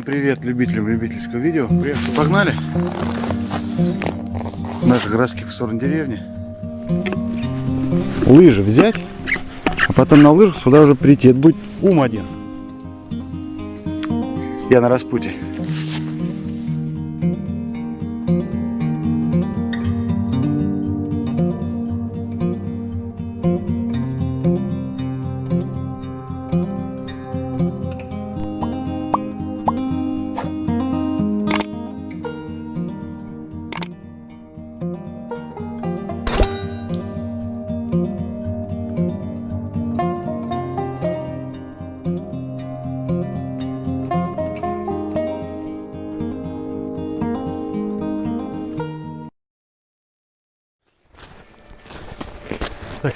Всем привет любителям любительского видео. Приехали, погнали. Наши городских в сторону деревни. Лыжи взять, а потом на лыжах сюда уже прийти. Это будет ум один. Я на распутье.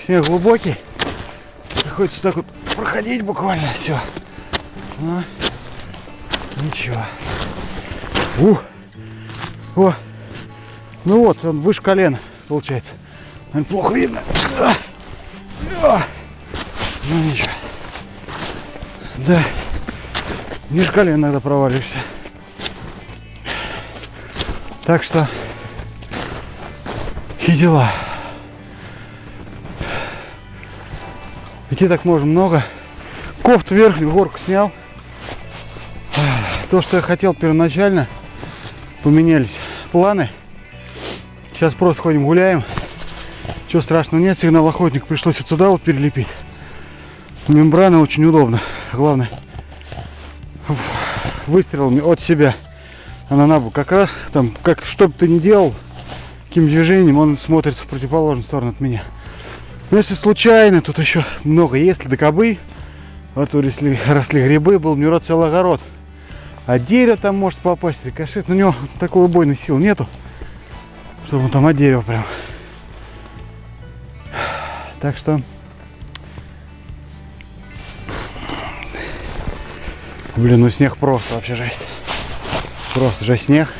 Снег глубокий. Приходится так вот проходить буквально все. Ну, ничего. Ух. О. Ну вот, он выше колена, получается. Наверное, плохо видно. А. А. Ну ничего. Да. Ниже колена иногда проваливаешься. Так что и дела. Идти так можно много. Кофт верхнюю горку снял. То, что я хотел первоначально, поменялись планы. Сейчас просто ходим гуляем. Чего страшного нет, сигнал охотник пришлось вот сюда вот перелепить. Мембрана очень удобно. Главное, выстрелами от себя. Она на бок. Как раз там, как что бы ты ни делал, каким движением, он смотрится в противоположную сторону от меня. Но если случайно, тут еще много, если до кобы, вот росли, росли грибы, был у него целый огород. А дерево там может попасть, рикошет. Но у него такой убойной силы нету, чтобы он там от дерева прям. Так что... Блин, ну снег просто вообще жесть. Просто же снег.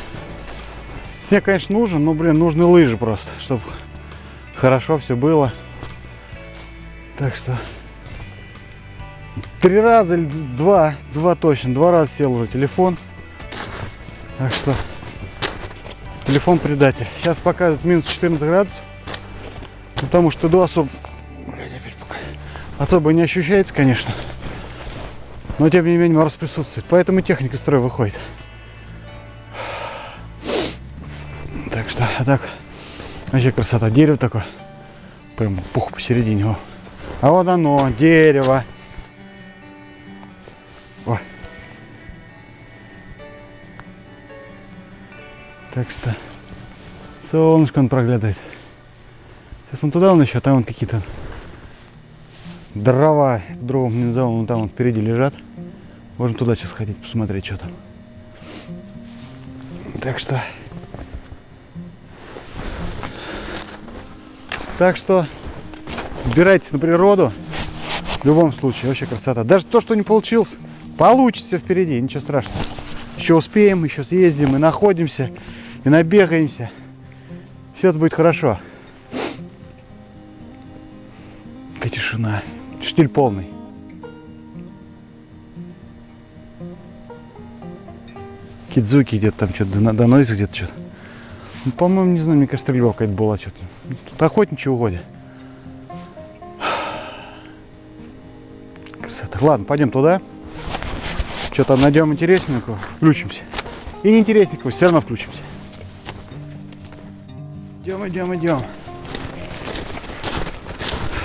Снег, конечно, нужен, но, блин, нужны лыжи просто, чтобы хорошо все было. Так что три раза или два, два точно, два раза сел уже телефон. Так что телефон предатель. Сейчас показывает минус 14 градусов. Потому что до особо, особо не ощущается, конечно. Но тем не менее мороз присутствует. Поэтому техника строя выходит. Так что, а так, вообще красота. Дерево такое. Прям пух посередине. О. А вот оно, дерево. О. Так что солнышко он проглядывает. Сейчас он туда он еще, а там вон какие-то дрова, дровом не назову, вон там вот впереди лежат. Можно туда сейчас ходить, посмотреть, что там. Так что... Так что Убирайтесь на природу. В любом случае, вообще красота. Даже то, что не получилось, получится впереди, ничего страшного. Еще успеем, еще съездим и находимся, и набегаемся. Все это будет хорошо. Какая тишина. Штиль полный. Кидзуки где-то там что-то доносит где-то что-то. Ну, по-моему, не знаю, мне кажется, стрельба какая-то была что-то. Тут охотничьи угодья. Ладно, пойдем туда. Что-то найдем интересненького, включимся. И неинтересненького, все равно включимся. Идем, идем, идем.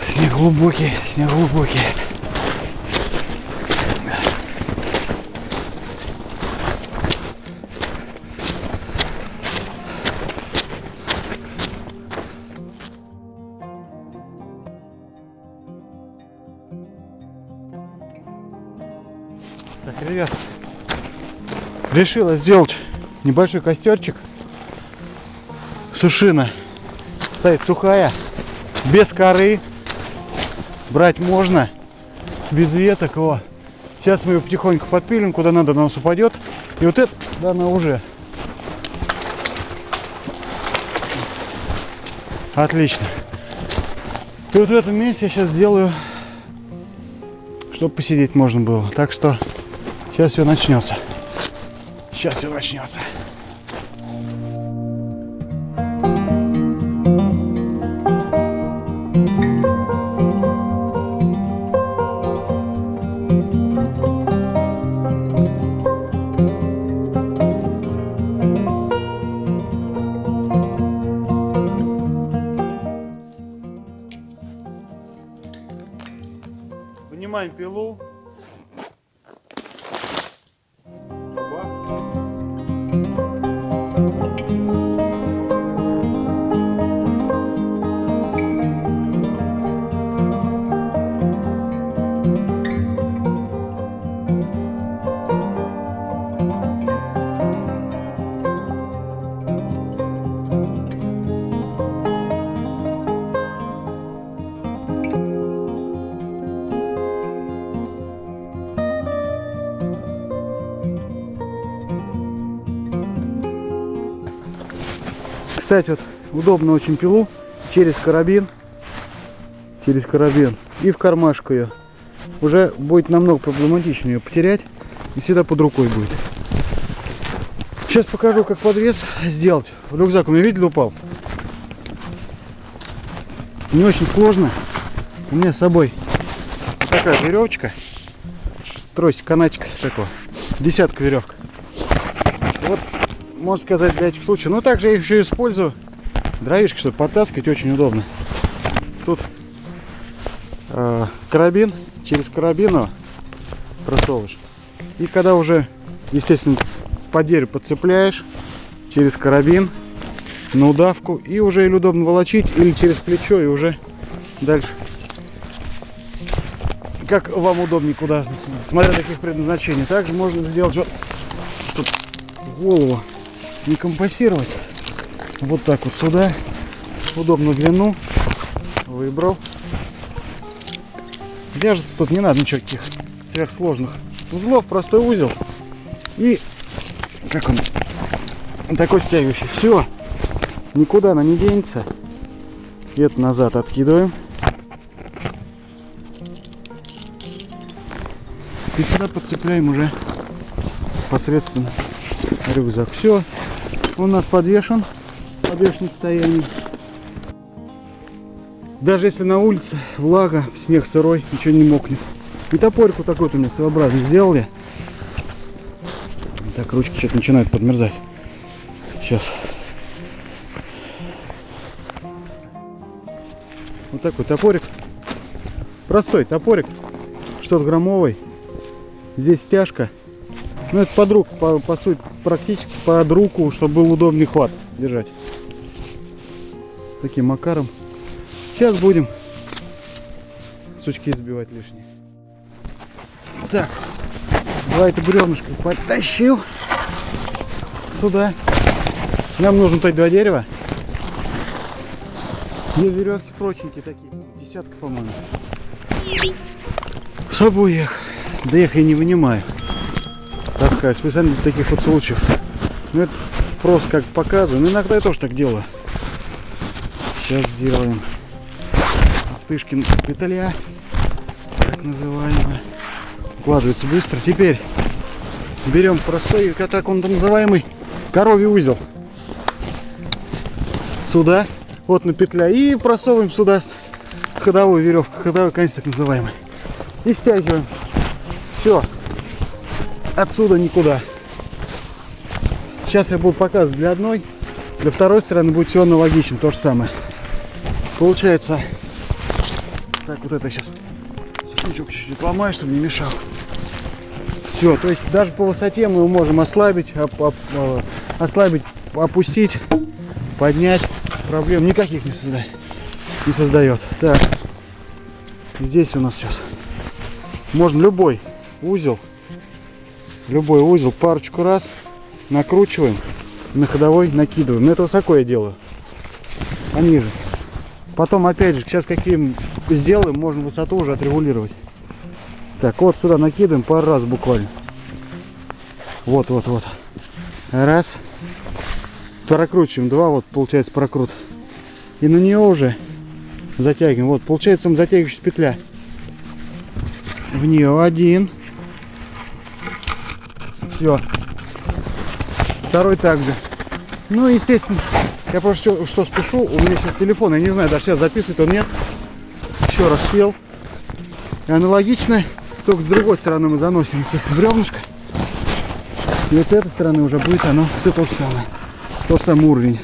Снег глубокий, снег глубокий. Ребят, решила сделать небольшой костерчик. Сушина стоит сухая, без коры. Брать можно, без веток. О. Сейчас мы ее потихоньку подпилим, куда надо, на нас упадет. И вот это, да, она уже. Отлично. И вот в этом месте я сейчас сделаю, чтобы посидеть можно было. Так что Сейчас все начнется. Сейчас все начнется. Кстати, вот удобно очень пилу через карабин. Через карабин. И в кармашку ее. Уже будет намного проблематичнее ее потерять. И всегда под рукой будет. Сейчас покажу, как подвес сделать. Рюкзак у меня, видели, упал? Не очень сложно. У меня с собой такая веревочка. Тросик, канатик такой. Десятка веревка. Можно сказать, для этих случаев. Но также я их еще использую. Дровишки, чтобы подтаскивать, очень удобно. Тут э, карабин, через карабин просовываешь. И когда уже, естественно, по дереву подцепляешь, через карабин, на удавку, и уже или удобно волочить, или через плечо, и уже дальше. Как вам удобнее, куда, смотря каких предназначений. Также можно сделать вот голову не компасировать. Вот так вот сюда. Удобную длину. Выбрал. Вяжется тут не надо ничего таких сверхсложных узлов. Простой узел. И как он? Такой стягивающий. Все. Никуда она не денется. И это назад откидываем. И сюда подцепляем уже посредственно рюкзак. Все, он у нас подвешен, подвешен в состоянии. Даже если на улице влага, снег сырой, ничего не мокнет. И топорик вот такой вот у меня своеобразный сделали. Так, ручки что-то начинают подмерзать. Сейчас. Вот такой топорик. Простой топорик. Что-то граммовый. Здесь стяжка. Ну это под руку, по, по сути, практически под руку, чтобы был удобный хват держать. Таким макаром. Сейчас будем сучки сбивать лишние. Так, два это бревнышко подтащил сюда. Нам нужно только два дерева. Две веревки прочненькие такие. Десятка, по-моему. С собой их. Да я их и не вынимаю таскать. Специально для таких вот случаев. Ну это просто как показываю. Ну иногда я тоже так делаю. Сейчас сделаем. Тышкин петля. Так называемая. Укладывается быстро. Теперь берем простой, как он называемый, коровий узел. Сюда. Вот на петля. И просовываем сюда ходовую веревку. Ходовой конец так называемый. И стягиваем. Все. Отсюда никуда. Сейчас я буду показывать для одной. Для второй стороны будет все аналогично. То же самое. Получается. Так, вот это сейчас. Сушничок чуть-чуть ломаю, чтобы не мешал. Все, то есть даже по высоте мы можем ослабить, оп оп э, ослабить, опустить, поднять. Проблем никаких не создает. Не создает. Так. Здесь у нас сейчас. Можно любой узел. Любой узел парочку раз накручиваем. На ходовой накидываем. Это высоко я делаю. А ниже. Потом опять же, сейчас каким сделаем, можно высоту уже отрегулировать. Так, вот сюда накидываем пару раз буквально. Вот, вот, вот. Раз. Прокручиваем. Два, вот получается прокрут. И на нее уже затягиваем. Вот, получается затягивающая петля. В нее один. Все. Второй также. Ну, естественно, я просто что, что спешу, у меня сейчас телефон, я не знаю, даже сейчас записывает он нет. Еще раз сел. И аналогично, только с другой стороны мы заносим, естественно, бревнышко. И вот с этой стороны уже будет оно все то же самое. Тот самый уровень.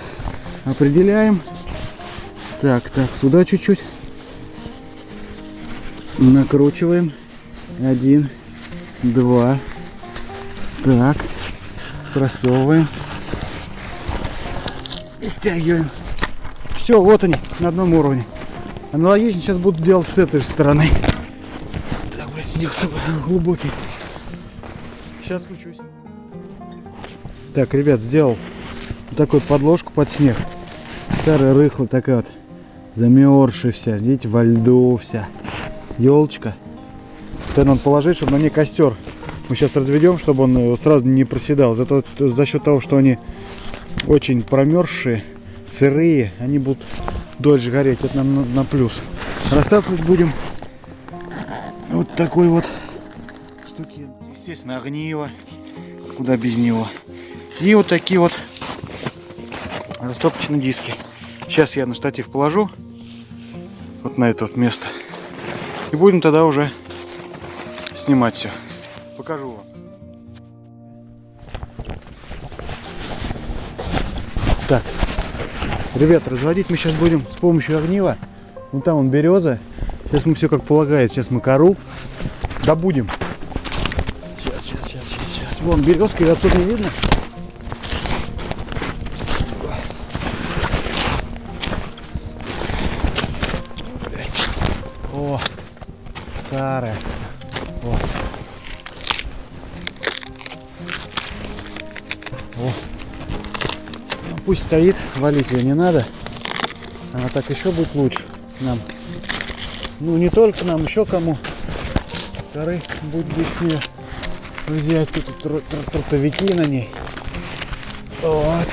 Определяем. Так, так, сюда чуть-чуть. Накручиваем. Один, два. Так. Просовываем. И стягиваем. Все, вот они, на одном уровне. Аналогично сейчас буду делать с этой же стороны. Так, блядь, снег глубокий. Сейчас включусь. Так, ребят, сделал вот такую подложку под снег. Старая рыхлая такая вот. Замерзшая вся. Видите, во льду вся. Елочка. Это надо положить, чтобы на ней костер мы сейчас разведем, чтобы он э, сразу не проседал. Зато за счет того, что они очень промерзшие, сырые, они будут дольше гореть. Это нам на, плюс. Растапливать будем вот такой вот штуки. Естественно, огниво. Куда без него. И вот такие вот растопочные диски. Сейчас я на штатив положу. Вот на это вот место. И будем тогда уже снимать все покажу вам. Так, ребят, разводить мы сейчас будем с помощью огнива. Вон там он береза. Сейчас мы все как полагает. Сейчас мы кору добудем. Сейчас, сейчас, сейчас, сейчас, сейчас. Вон березка, ее отсюда не видно. О, старая. Пусть стоит, валить ее не надо. Она так еще будет лучше нам. Ну, не только нам, еще кому. Коры будет с нее взять тут тр тр трутовики на ней. Вот.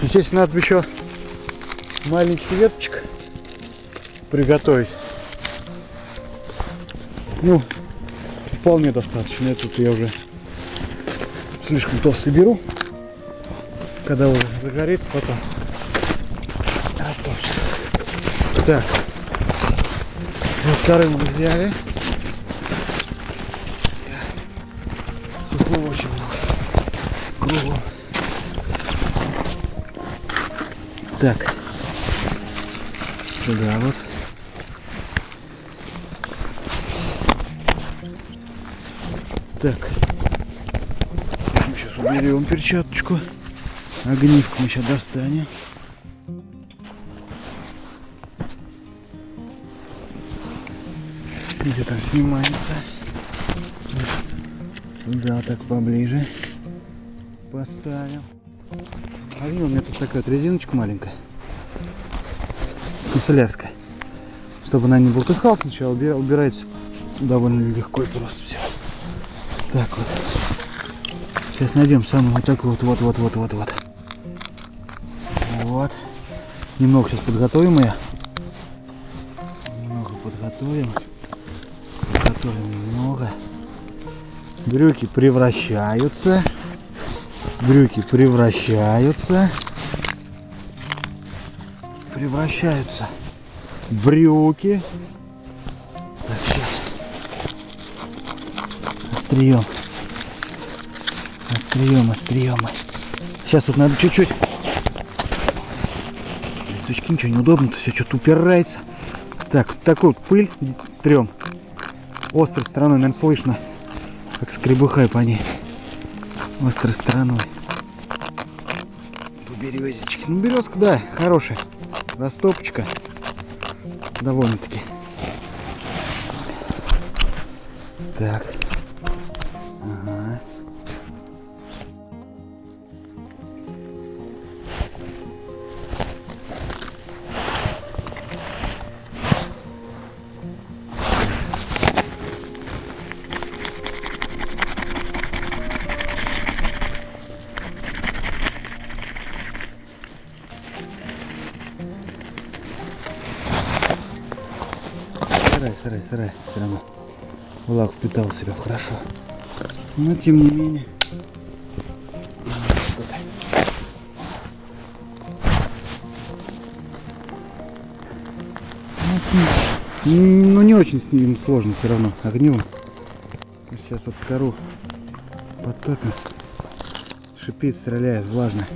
Естественно, надо еще маленьких веточек приготовить. Ну, вполне достаточно. Этот я уже слишком толстый беру когда уже загорится потом растопчет. Так, вот коры мы взяли. Сухого очень много. Кругом. Так, сюда вот. Так, сейчас уберем перчаточку. Огнивку мы сейчас достанем. Где там снимается. Сюда так поближе поставим. А у меня тут такая вот резиночка маленькая. Канцелярская. Чтобы она не болтыхала сначала, убирается довольно легко и просто все. Так вот. Сейчас найдем самый вот вот, вот, вот, вот, вот, вот. Вот. Немного сейчас подготовим ее. Немного подготовим. Подготовим немного. Брюки превращаются. Брюки превращаются. Превращаются. Брюки. Так, сейчас. Острием. Острием, острием. Сейчас вот надо чуть-чуть сучки, ничего неудобно, все что-то упирается. Так, вот такую вот пыль трем. Острой стороной, наверное, слышно, как скребухай по ней. Острой стороной. По березечке. Ну, березка, да, хорошая. Растопочка. Довольно-таки. Так. впитал себя хорошо. Но ну, тем не менее. Ну не очень с ним сложно все равно огнем Сейчас от кору потоком шипит, стреляет, влажно.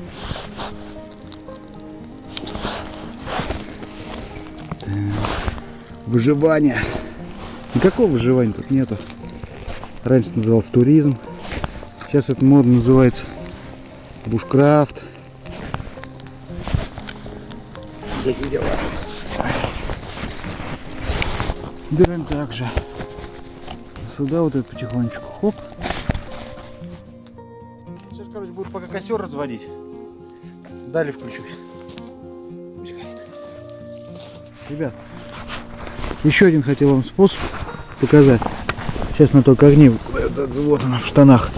Выживание. Никакого выживания тут нету. Раньше назывался туризм. Сейчас это модно называется бушкрафт. Такие дела. Берем также сюда вот это потихонечку. Хоп. Сейчас, короче, буду пока костер разводить. Далее включусь. Пусть горит. Ребят, еще один хотел вам способ показать. Сейчас на только огни. Вот он в штанах.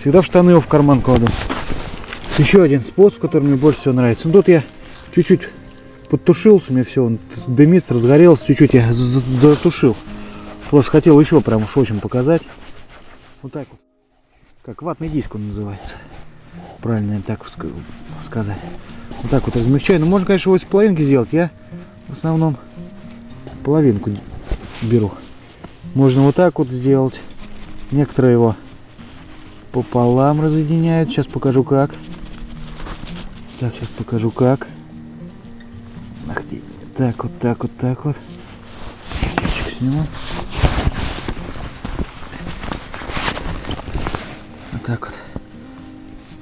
Всегда в штаны его в карман кладу. Еще один способ, который мне больше всего нравится. Ну, тут я чуть-чуть подтушился, меня все, он дымится, разгорелся, чуть-чуть я затушил. Просто хотел еще прям уж очень показать. Вот так вот. Как ватный диск он называется. Правильно так сказать. Вот так вот размягчаю. Ну, можно, конечно, его из половинки сделать. Я в основном половинку беру. Можно вот так вот сделать. Некоторые его пополам разъединяют. Сейчас покажу как. Так, сейчас покажу как. Ах. Так, вот так, вот так вот. Сниму. Вот так вот.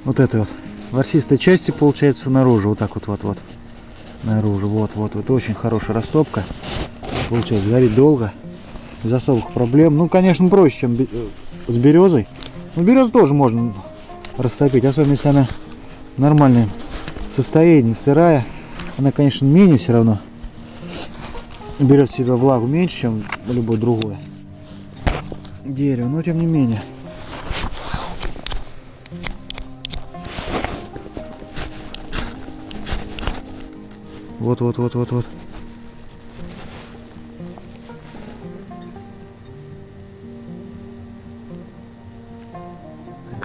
Вот это вот. Ворсистой части получается наружу. Вот так вот, вот, вот. Наружу. Вот, вот, вот. Очень хорошая растопка. Получается, горит долго без особых проблем. Ну, конечно, проще, чем э, с березой. Но березу тоже можно растопить, особенно если она в нормальном состоянии, сырая. Она, конечно, менее все равно берет в себя влагу меньше, чем любое другое дерево, но тем не менее. Вот, вот, вот, вот, вот.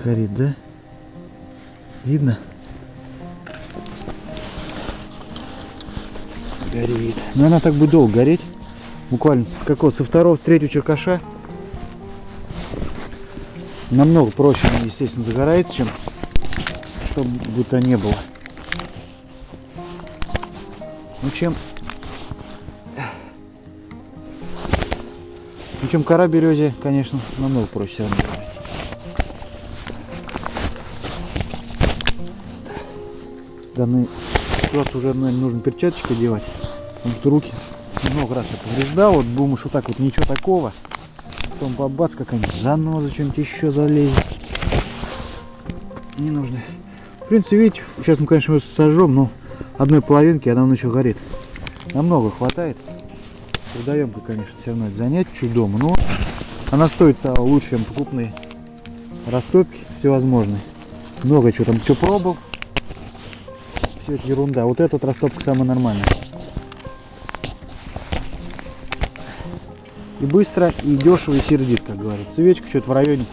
Горит, да? Видно? Горит. Но она так будет долго гореть. Буквально с какого? Со второго, с третьего черкаша. Намного проще, естественно, загорается, чем что бы не было. Ну чем ну, чем кора березе, конечно, намного проще все равно. Данной ситуации уже, наверное, нужно перчаточкой делать, потому что руки много раз я повреждал, вот думаешь, вот так вот ничего такого, потом бабац какая-нибудь заноза, что-нибудь еще залезет. Не нужно. В принципе, видите, сейчас мы, конечно, его сожжем, но одной половинки она еще горит. Намного хватает. Трудоемко, конечно, все равно это занять чуть дома, но она стоит лучше, чем покупные растопки всевозможные. Много чего там, все пробовал все это ерунда. Вот этот растопка самый нормальный. И быстро, и дешево, и сердит, как говорится. Свечка что-то в районе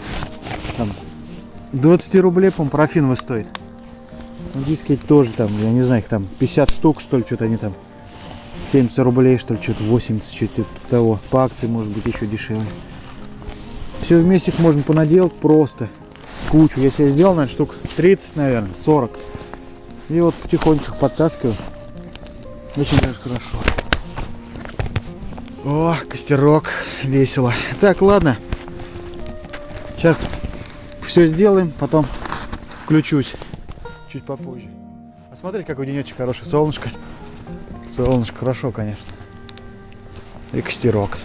там, 20 рублей, по парафиновый стоит. Ну, диски тоже там, я не знаю, их там 50 штук, что ли, что-то они там 70 рублей, что ли, что-то 80, что-то того. По акции, может быть, еще дешевле. Все вместе их можно понаделать просто. Кучу. Я себе сделал, наверное, штук 30, наверное, 40. И вот потихоньку подтаскиваю. Очень даже хорошо. О, костерок. Весело. Так, ладно. Сейчас все сделаем, потом включусь чуть попозже. А смотри, какой денечек хороший. Солнышко. Солнышко хорошо, конечно. И костерок.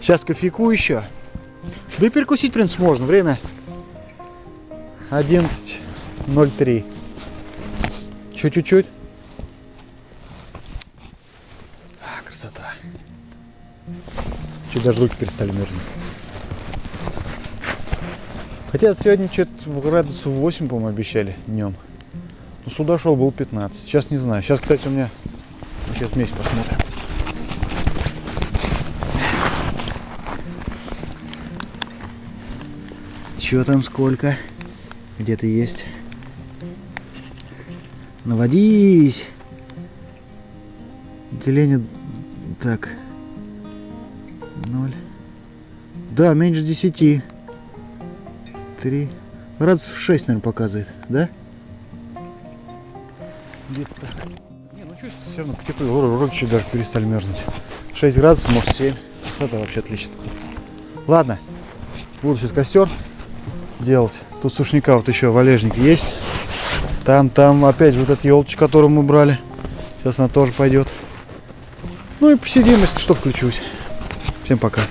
Сейчас кофейку еще. Да и перекусить, в принципе, можно. Время 11.03. Еще чуть-чуть. А, красота. Чуть даже руки перестали мерзнуть. Хотя сегодня что-то градусов 8, по-моему, обещали днем. Но сюда шел был 15. Сейчас не знаю. Сейчас, кстати, у меня... Сейчас вместе посмотрим. Что там сколько? Где-то есть. Наводись. Деление Так. Ноль. Да, меньше 10. Три. Градусов 6, наверное, показывает, да? Где-то так. Не, ну чувствую, все равно потеплело. Руки чуть даже перестали мерзнуть. 6 градусов, может 7. Это вообще отлично. Ладно, буду сейчас костер делать. Тут сушника вот еще валежник есть. Там, там опять вот эта елочка, которую мы брали. Сейчас она тоже пойдет. Ну и посидим, если что, включусь. Всем пока.